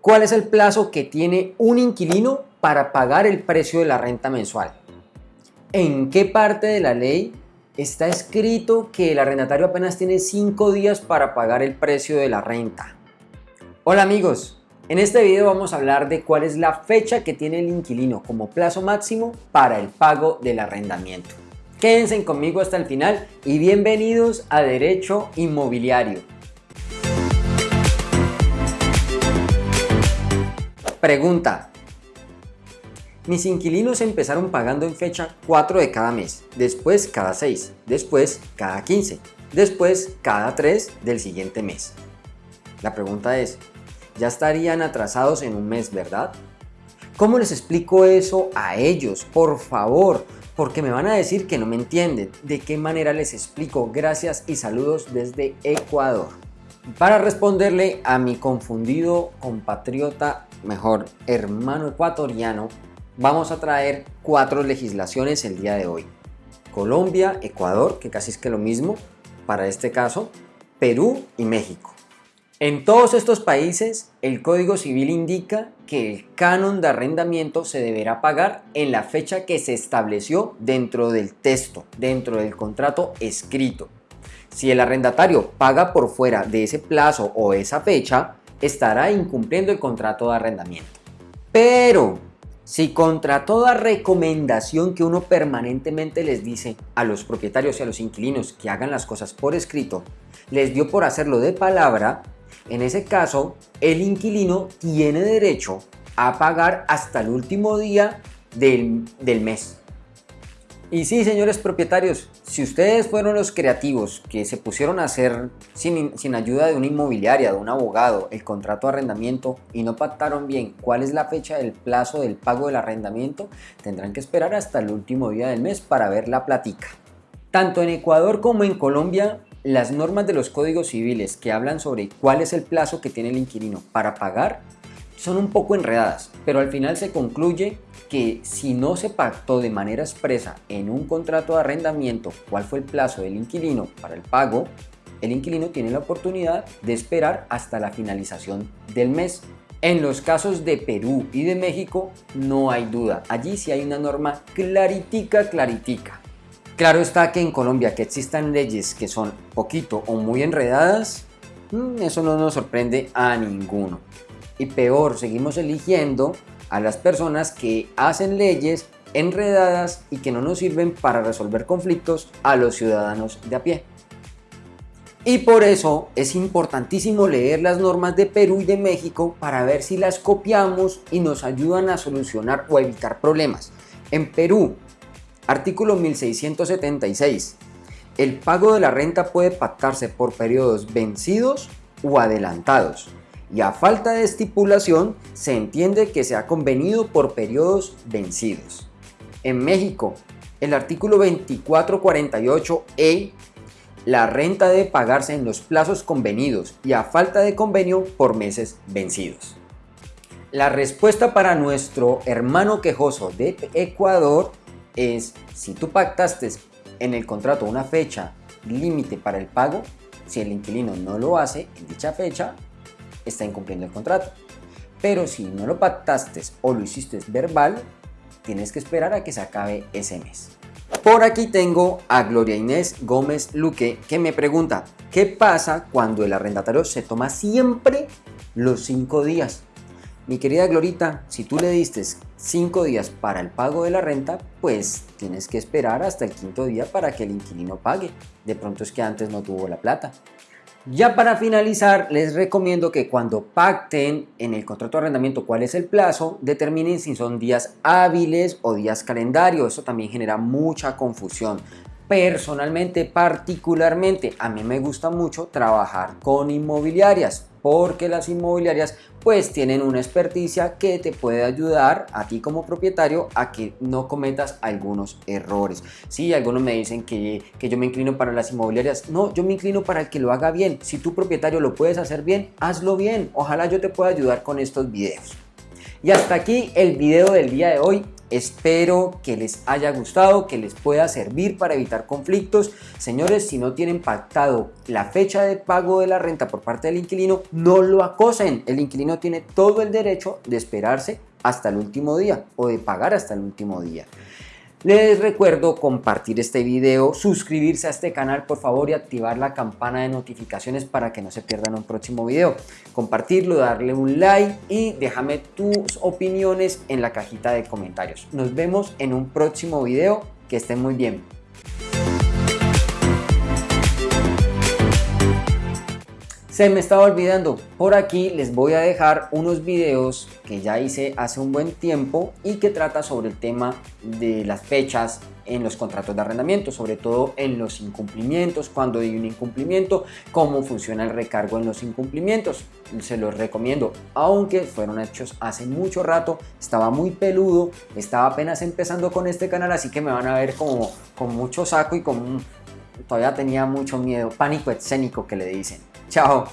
¿Cuál es el plazo que tiene un inquilino para pagar el precio de la renta mensual? ¿En qué parte de la ley está escrito que el arrendatario apenas tiene 5 días para pagar el precio de la renta? Hola amigos, en este video vamos a hablar de cuál es la fecha que tiene el inquilino como plazo máximo para el pago del arrendamiento. Quédense conmigo hasta el final y bienvenidos a Derecho Inmobiliario. Pregunta. Mis inquilinos empezaron pagando en fecha 4 de cada mes, después cada 6, después cada 15, después cada 3 del siguiente mes. La pregunta es, ¿ya estarían atrasados en un mes, verdad? ¿Cómo les explico eso a ellos? Por favor, porque me van a decir que no me entienden. ¿De qué manera les explico? Gracias y saludos desde Ecuador. Para responderle a mi confundido compatriota mejor hermano ecuatoriano, vamos a traer cuatro legislaciones el día de hoy. Colombia, Ecuador, que casi es que lo mismo para este caso, Perú y México. En todos estos países, el Código Civil indica que el canon de arrendamiento se deberá pagar en la fecha que se estableció dentro del texto, dentro del contrato escrito. Si el arrendatario paga por fuera de ese plazo o esa fecha, estará incumpliendo el contrato de arrendamiento. Pero si contra toda recomendación que uno permanentemente les dice a los propietarios y a los inquilinos que hagan las cosas por escrito, les dio por hacerlo de palabra, en ese caso el inquilino tiene derecho a pagar hasta el último día del, del mes. Y sí, señores propietarios, si ustedes fueron los creativos que se pusieron a hacer sin, ayuda de una inmobiliaria, de un abogado, el contrato de arrendamiento y no pactaron bien cuál es la fecha del plazo del pago del arrendamiento, tendrán que esperar hasta el último día del mes para ver la platica. Tanto en Ecuador como en Colombia, las normas de los códigos civiles que hablan sobre cuál es el plazo que tiene el inquilino para pagar son un poco enredadas, pero al final se concluye que si no se pactó de manera expresa en un contrato de arrendamiento cuál fue el plazo del inquilino para el pago, el inquilino tiene la oportunidad de esperar hasta la finalización del mes. En los casos de Perú y de México no hay duda, allí sí hay una norma claritica, claritica. Claro está que en Colombia que existan leyes que son poquito o muy enredadas, mm, eso no nos sorprende a ninguno y peor, seguimos eligiendo a las personas que hacen leyes enredadas y que no nos sirven para resolver conflictos a los ciudadanos de a pie. Y por eso es importantísimo leer las normas de Perú y de México para ver si las copiamos y nos ayudan a solucionar o evitar problemas. En Perú, artículo 1676, el pago de la renta puede pactarse por periodos vencidos o adelantados y a falta de estipulación se entiende que se ha convenido por periodos vencidos. En México, el artículo 2448E, la renta debe pagarse en los plazos convenidos y a falta de convenio por meses vencidos. La respuesta para nuestro hermano quejoso de Ecuador es si tú pactaste en el contrato una fecha límite para el pago, si el inquilino no lo hace en dicha fecha, está incumpliendo el contrato. Pero si no lo pactaste o lo hiciste verbal, tienes que esperar a que se acabe ese mes. Por aquí tengo a Gloria Inés Gómez Luque que me pregunta, ¿qué pasa cuando el arrendatario se toma siempre los cinco días? Mi querida Glorita, si tú le diste cinco días para el pago de la renta, pues tienes que esperar hasta el quinto día para que el inquilino pague. De pronto es que antes no tuvo la plata. Ya para finalizar, les recomiendo que cuando pacten en el contrato de arrendamiento cuál es el plazo, determinen si son días hábiles o días calendario. Eso también genera mucha confusión. Personalmente, particularmente, a mí me gusta mucho trabajar con inmobiliarias porque las inmobiliarias pues tienen una experticia que te puede ayudar a ti como propietario a que no cometas algunos errores. Sí, algunos me dicen que, que yo me inclino para las inmobiliarias. No, yo me inclino para el que lo haga bien. Si tu propietario lo puedes hacer bien, hazlo bien. Ojalá yo te pueda ayudar con estos videos. Y hasta aquí el video del día de hoy. Espero que les haya gustado, que les pueda servir para evitar conflictos. Señores, si no tienen pactado la fecha de pago de la renta por parte del inquilino, no lo acosen. El inquilino tiene todo el derecho de esperarse hasta el último día o de pagar hasta el último día. Les recuerdo compartir este video, suscribirse a este canal por favor y activar la campana de notificaciones para que no se pierdan un próximo video. Compartirlo, darle un like y déjame tus opiniones en la cajita de comentarios. Nos vemos en un próximo video. Que estén muy bien. Se me estaba olvidando, por aquí les voy a dejar unos videos que ya hice hace un buen tiempo y que trata sobre el tema de las fechas en los contratos de arrendamiento, sobre todo en los incumplimientos, cuando hay un incumplimiento, cómo funciona el recargo en los incumplimientos. Se los recomiendo, aunque fueron hechos hace mucho rato, estaba muy peludo, estaba apenas empezando con este canal, así que me van a ver como con mucho saco y con todavía tenía mucho miedo, pánico escénico que le dicen. Chao.